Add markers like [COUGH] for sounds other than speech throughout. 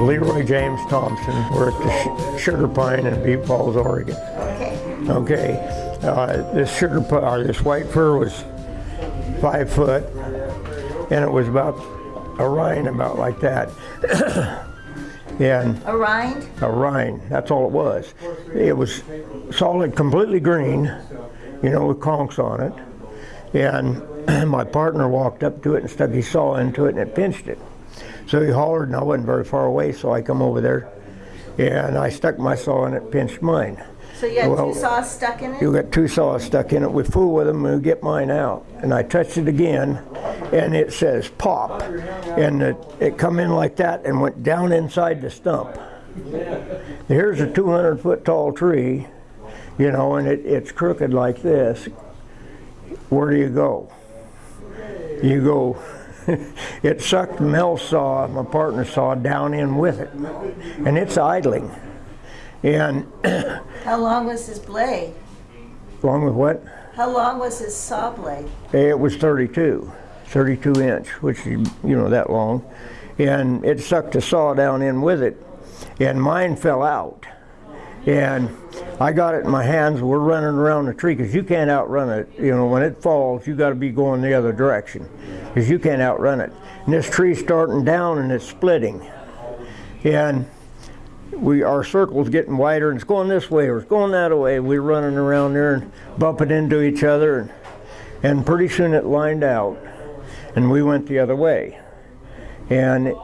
Leroy James Thompson. We're at the Sugar Pine in Butte Falls, Oregon. Okay. Uh, this sugar, pi- uh, this white fir was five foot, and it was about a rind about like that. [COUGHS] and A rind? a rind, that's all it was. It was solid, completely green, you know, with conchs on it. And [CLEARS THROAT] my partner walked up to it and stuck his saw into it and it pinched it. So he hollered and I wasn't very far away, so I come over there and I stuck my saw and it pinched mine. So you had Well, two saws stuck in it? You got two saws stuck in it. We fool with them and we get mine out. And I touched it again and it says pop. And it, it come in like that and went down inside the stump. Here's a 200 foot tall tree, you know, and it, it's crooked like this. Where do you go? You go, [LAUGHS] it sucked Mel's saw, my partner saw, down in with it. And it's idling. And [COUGHS] How long was his blade? long with what? How long was his saw blade? It was 32, 32 inch, which is, you know, that long. And it sucked the saw down in with it, and mine fell out. And I got it in my hands, we're running around the tree, because you can't outrun it. You know, when it falls, you got to be going the other direction, because you can't outrun it. And this tree's starting down and it's splitting. And we our circle's getting wider and it's going this way or it's going that way. We're running around there and bumping into each other and, and pretty soon it lined out and we went the other way. And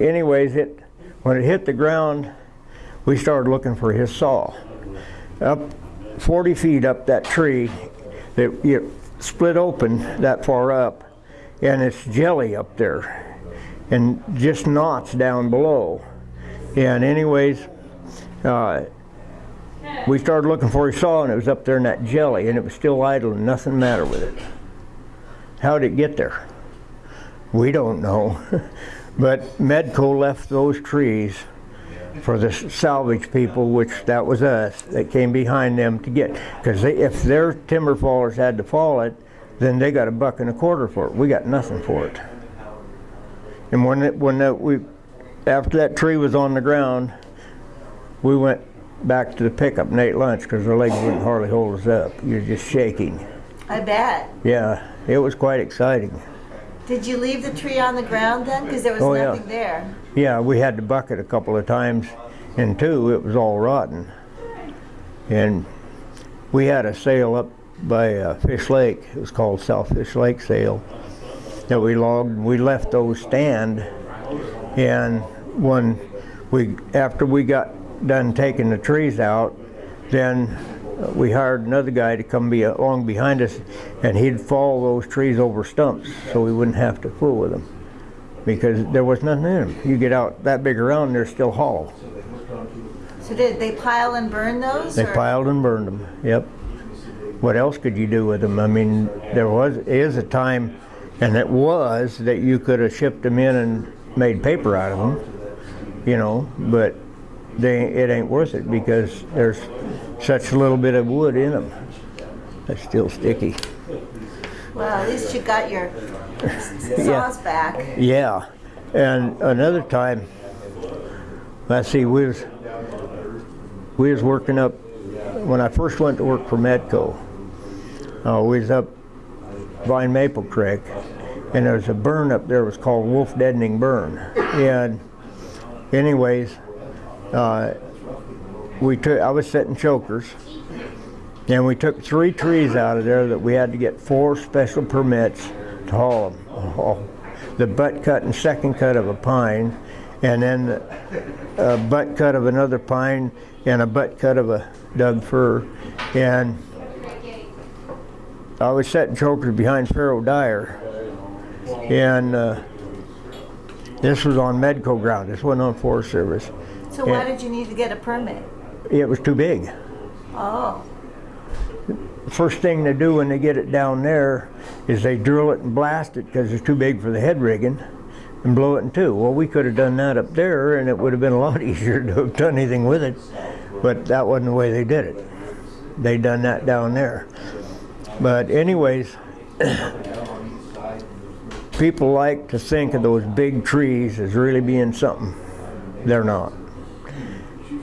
anyways, it when it hit the ground, we started looking for his saw. Up 40 feet up that tree, it, it split open that far up and it's jelly up there and just knots down below. And anyways, uh, we started looking for his saw and it was up there in that jelly and it was still idle and nothing matter with it. How did it get there? We don't know. [LAUGHS] but Medco left those trees for the salvage people, which that was us, that came behind them to get. Because if their timber fallers had to fall it, then they got a buck and a quarter for it. We got nothing for it. And when it, when that we, after that tree was on the ground, we went back to the pickup and ate lunch because our legs wouldn't hardly hold us up. You're just shaking. I bet. Yeah, it was quite exciting. Did you leave the tree on the ground then? Because there was Oh, yeah. nothing there. Yeah, we had to buck it a couple of times, and two, it was all rotten. And we had a sale up by uh, Fish Lake. It was called South Fish Lake Sale that we logged. We left those stand, and when we after we got done taking the trees out, then we hired another guy to come be along behind us, and he'd fall those trees over stumps so we wouldn't have to fool with them because there was nothing in them. You get out that big around, they're still hollow. So did they pile and burn those? They or- piled and burned them. Yep. What else could you do with them? I mean, there was is a time, and it was that you could have shipped them in and made paper out of them, you know. But they it ain't worth it because there's such a little bit of wood in them. That's still sticky. Well, at least you got your [LAUGHS] saws back. Yeah, and another time, let's see, we was we was working up when I first went to work for Medco. Uh, we was up Vine Maple Creek, and there was a burn up there. It was called Wolf Deadening Burn. And anyways, uh, we took. I was setting chokers, and we took three trees out of there that we had to get four special permits to haul them. Haul the butt cut and second cut of a pine, and then a butt cut of another pine, and a butt cut of a Doug fir. And I was setting chokers behind Pharaoh Dyer, and uh, this was on Medco ground. This wasn't on Forest Service. So why did you need to get a permit? It was too big. Oh, First thing they do when they get it down there is they drill it and blast it because it's too big for the head rigging. and blow it in two. Well, we could have done that up there, and it would have been a lot [LAUGHS] easier to have done anything with it. But that wasn't the way they did it. They done that down there. But anyways, [COUGHS] people like to think of those big trees as really being something. They're not.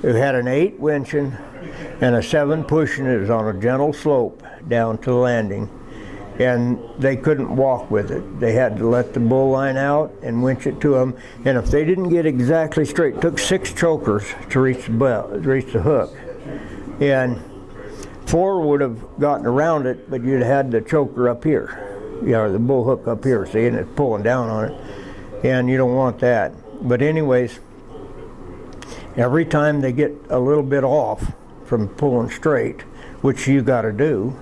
It had an eight winching and a seven pushing. It on a gentle slope down to the landing. And they couldn't walk with it. They had to let the bull line out and winch it to them. And if they didn't get exactly straight, it took six chokers to reach the bell, reach the hook. And four would have gotten around it, but you'd had the choker up here, you know, the bull hook up here, see, and it's pulling down on it. And you don't want that. But anyways, every time they get a little bit off from pulling straight, which you got to do,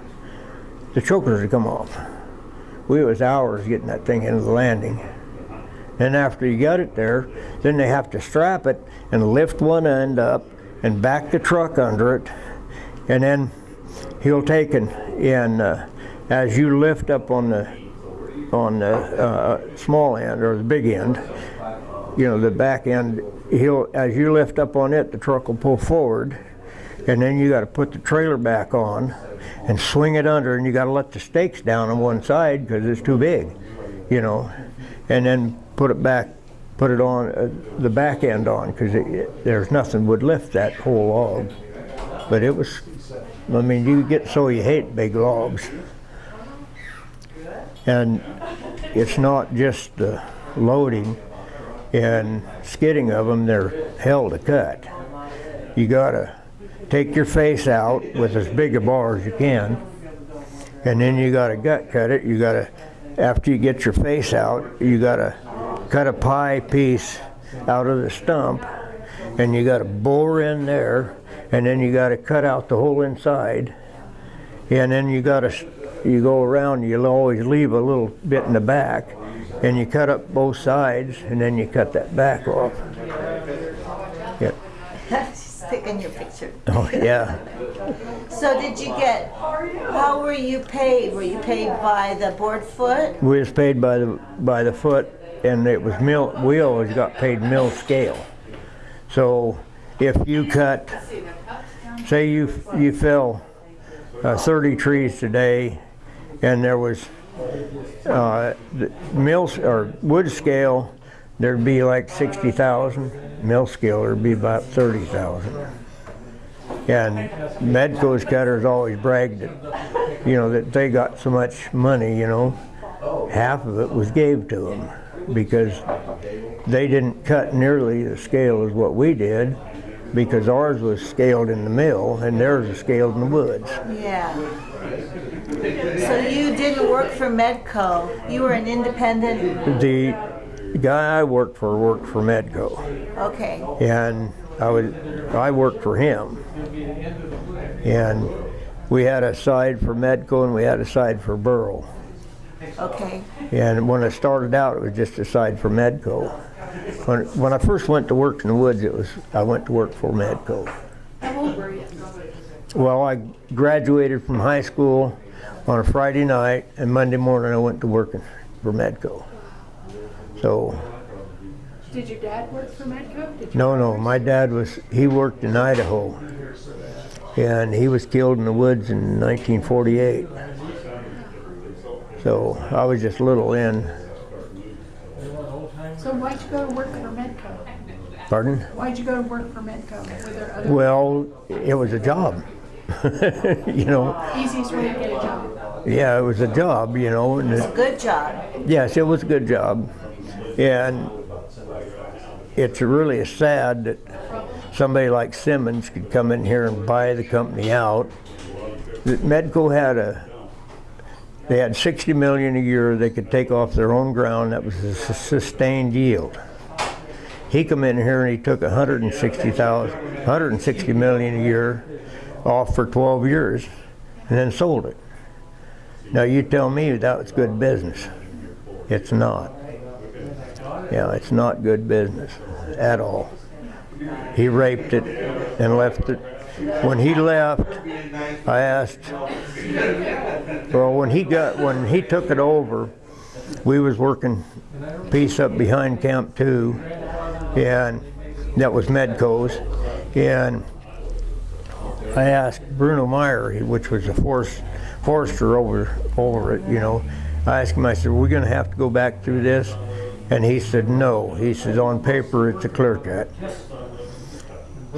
the chokers would come off. We was hours getting that thing into the landing. And after you got it there, then they have to strap it and lift one end up and back the truck under it, and then he'll take and, and uh, as you lift up on the on the uh, small end or the big end, you know the back end, he'll as you lift up on it, the truck will pull forward, and then you got to put the trailer back on and swing it under, and you got to let the stakes down on one side because it's too big, you know, and then put it back, put it on uh, the back end on because there's nothing would lift that whole log. But it was, I mean, you get so you hate big logs, and it's not just the loading and skidding of them; they're hell to cut. You gotta take your face out with as big a bar as you can, and then you got to gut cut it. You got to, after you get your face out, you got to cut a pie piece out of the stump, and you got to bore in there, and then you got to cut out the whole inside, and then you got to, you go around. You'll always leave a little bit in the back, and you cut up both sides, and then you cut that back off. Yep. [LAUGHS] She's taking your picture. Oh yeah. [LAUGHS] So did you get, how were you paid? Were you paid by the board foot? We was paid by the by the foot, and it was mill. We always got paid mill scale. So if you cut, say you you fell uh, 30 trees today, and there was uh, the mills or wood scale, there'd be like 60,000. Mill scale there'd be about 30,000. And Medco's cutters always bragged that, you know, that they got so much money, you know, half of it was gave to them because they didn't cut nearly the scale as what we did because ours was scaled in the mill and theirs was scaled in the woods. Yeah. So you didn't work for Medco. You were an independent. The guy I worked for worked for Medco, Okay. and I was I worked for him, and we had a side for Medco and we had a side for Burl. Okay. And when I started out, it was just a side for Medco. When, when I first went to work in the woods, it was I went to work for Medco. How old were you? Well, I graduated from high school on a Friday night, and Monday morning I went to work for Medco. So, Did your dad work for Medco? Did no, no, my dad was, he worked in Idaho, and he was killed in the woods in 1948. So I was just little in. So why'd you go to work for Medco? Pardon? Why'd you go to work for Medco? Were there other Well, it was a job. [LAUGHS] you know, easiest way to get a job? yeah, it was a job, you know, and it, Good job. Yes, it was a good job. And it's really sad that somebody like Simmons could come in here and buy the company out. That Medco had a, they had 60 million a year they could take off their own ground. That was a sustained yield. He come in here and he took 160,000, 160 million a year off for 12 years and then sold it. Now you tell me that was good business. It's not. Yeah, it's not good business at all. He raped it and left it. When he left, I asked, well, when he got, when he took it over, we was working piece up behind Camp Two, and that was Medco's, and I asked Bruno Meyer, which was a forest, forester over, over it, you know, I asked him, I said, we're gonna have to go back through this? And he said, no. He said, on paper, it's a clear cut.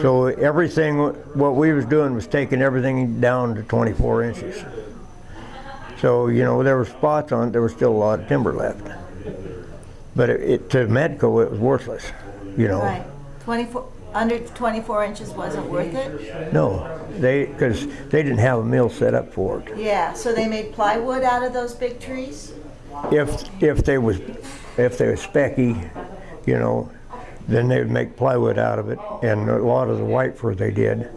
So everything, what we was doing was taking everything down to 24 inches. So, you know, there were spots on it, there was still a lot of timber left. But it, it to Medco, it was worthless, you know. Right. 24, under 24 inches wasn't worth it? No, they, because they didn't have a mill set up for it. Yeah, so they made plywood out of those big trees? If, if they was, if they was specky, you know, then they would make plywood out of it, and a lot of the white fir they did,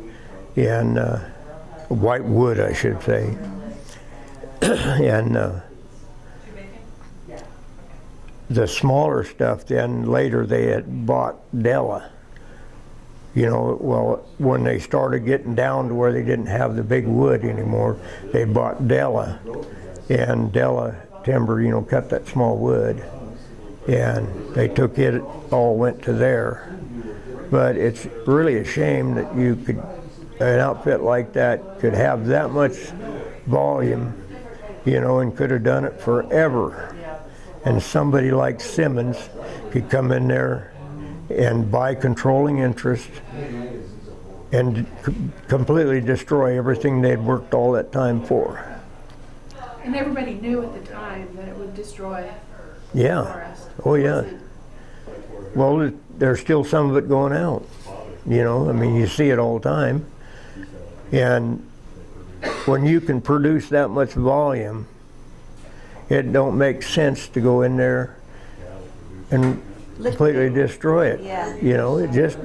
and, uh, white wood, I should say. [CLEARS THROAT] And, uh, the smaller stuff, then later they had bought Della. You know, well, when they started getting down to where they didn't have the big wood anymore, they bought Della. And Della timber, you know, cut that small wood. And they took it, all went to there. But it's really a shame that you could, an outfit like that could have that much volume, you know, and could have done it forever. And somebody like Simmons could come in there and buy controlling interest and c- completely destroy everything they'd worked all that time for. And everybody knew at the time that it would destroy Yeah. forest. Oh, yeah. Well, it- there's still some of it going out. You know, I mean, you see it all the time. And when you can produce that much volume, it don't make sense to go in there and completely destroy it. Yeah. You know, it just,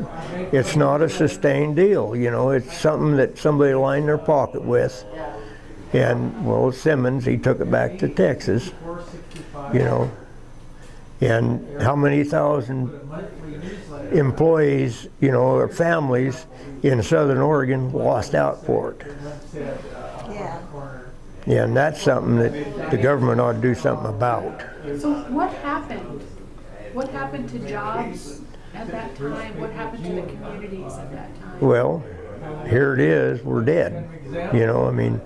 it's not a sustained deal, you know, it's something that somebody lined their pocket with. And, well, Simmons, he took it back to Texas, you know. And how many thousand employees, you know, or families in Southern Oregon lost out for it? Yeah. Yeah, and that's something that the government ought to do something about. So what happened? What happened to jobs at that time? What happened to the communities at that time? Well, here it is, we're dead. You know, I mean,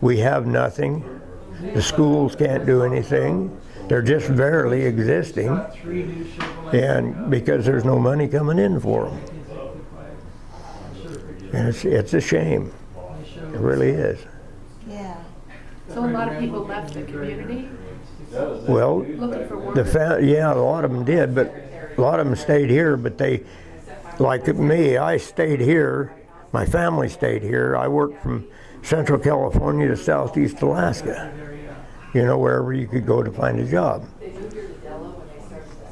we have nothing. The schools can't do anything. They're just barely existing. And because there's no money coming in for them. And it's, it's a shame. It really is. Yeah. So a lot of people left the community Well, looking for work. The fa- yeah, a lot of them did, but a lot of them stayed here. But they, like me, I stayed here. My family stayed here. I worked from Central California to Southeast Alaska. You know, wherever you could go to find a job.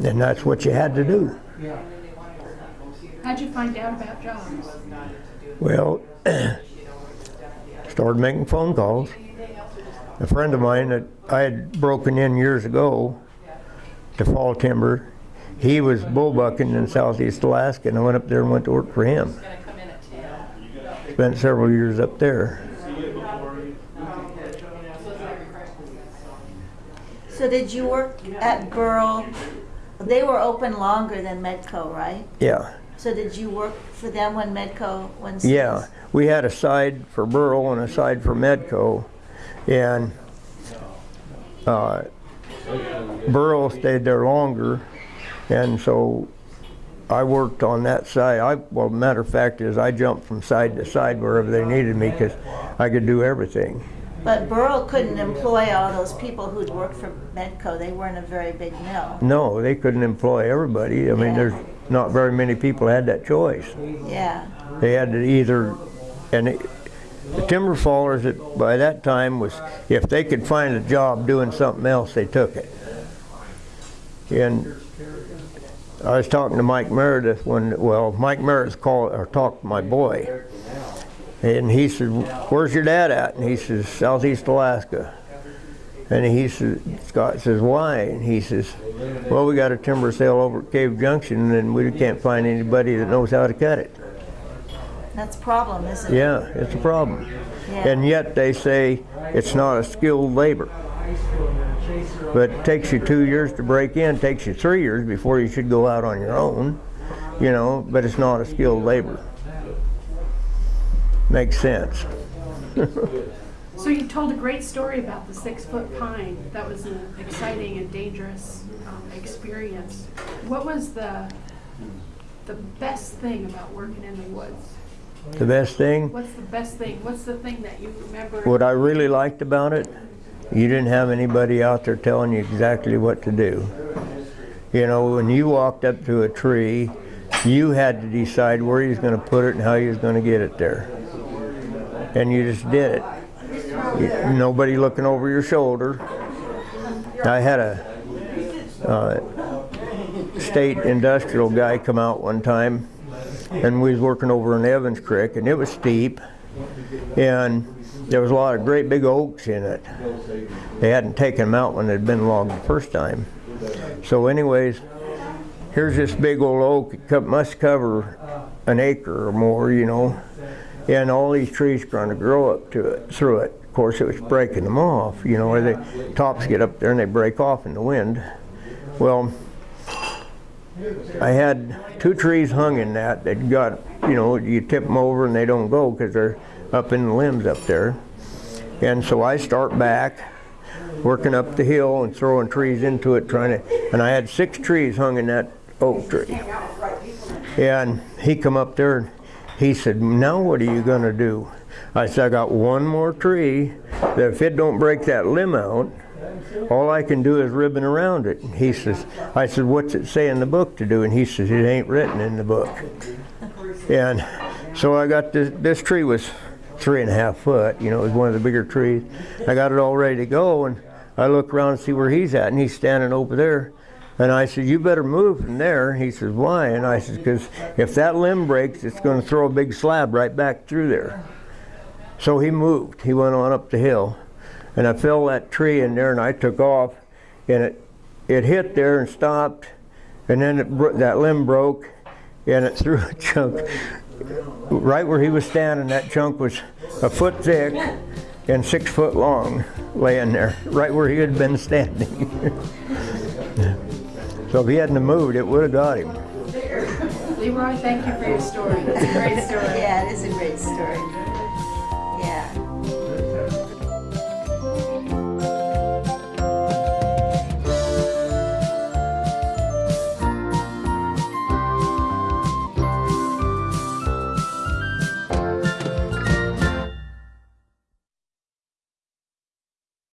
And that's what you had to do. How'd you find out about jobs? Well, [CLEARS THROAT] started making phone calls. A friend of mine that I had broken in years ago to fall timber, he was bullbucking in southeast Alaska, and I went up there and went to work for him. Spent several years up there. So did you work at Burl? They were open longer than Medco, right? Yeah, So did you work for them when Medco, when? yeah. We had a side for Burl and a side for Medco, and uh, Burl stayed there longer, and so I worked on that side. I, well, matter of fact is I jumped from side to side wherever they needed me because I could do everything. But Burl couldn't employ all those people who'd worked for Medco. They weren't a very big mill. No, they couldn't employ everybody. I mean, Yeah. there's not very many people had that choice. Yeah. They had to either, and it, the timber fallers by that time was, if they could find a job doing something else, they took it. And I was talking to Mike Meredith when, well, Mike Meredith called, or talked to my boy. And he said, where's your dad at? And he says, Southeast Alaska. And he says, Scott says, why? And he says, well, we got a timber sale over at Cave Junction and we can't find anybody that knows how to cut it. That's a problem, isn't it? Yeah, it's a problem. Yeah. And yet they say it's not a skilled labor. But it takes you two years to break in, takes you three years before you should go out on your own, you know, but it's not a skilled labor. Makes sense. [LAUGHS] So you told a great story about the six-foot pine. That was an exciting and dangerous um, experience. What was the, the best thing about working in the woods? The best thing, What's the best thing? What's the thing that you remember? what I really liked about it, you didn't have anybody out there telling you exactly what to do. You know, when you walked up to a tree, you had to decide where you was going to put it and how you was going to get it there. And you just did it. You- Nobody looking over your shoulder. I had a uh, state industrial guy come out one time, and we was working over in Evans Creek, and it was steep, and there was a lot of great big oaks in it. They hadn't taken them out when they'd been logged the first time. So anyways, here's this big old oak, it must cover an acre or more, you know, and all these trees going to grow up to it, through it. Of course, it was breaking them off, you know, where the tops get up there and they break off in the wind. Well, I had two trees hung in that that got, you know, you tip them over and they don't go because they're up in the limbs up there. And so I start back, working up the hill and throwing trees into it, trying to, and I had six trees hung in that oak tree. And he come up there and he said, now what are you gonna do? I said, I got one more tree that if it don't break that limb out, all I can do is ribbon around it. And he says, I said, what's it say in the book to do? And he says, it ain't written in the book. And so I got this, this tree was three and a half foot, you know, it was one of the bigger trees. I got it all ready to go and I look around and see where he's at and he's standing over there. And I said, you better move from there. He says, why? And I said, because if that limb breaks, it's going to throw a big slab right back through there. So he moved. He went on up the hill. And I fell that tree in there and I took off. And it, it hit there and stopped. And then it, bro- that limb broke and it [LAUGHS] threw a chunk. Right where he was standing, that chunk was a foot thick and six foot long laying there, right where he had been standing. [LAUGHS] so if he hadn't have moved, it would have got him. Leroy, thank you for your story. It's a great story. Yeah, it is a great story.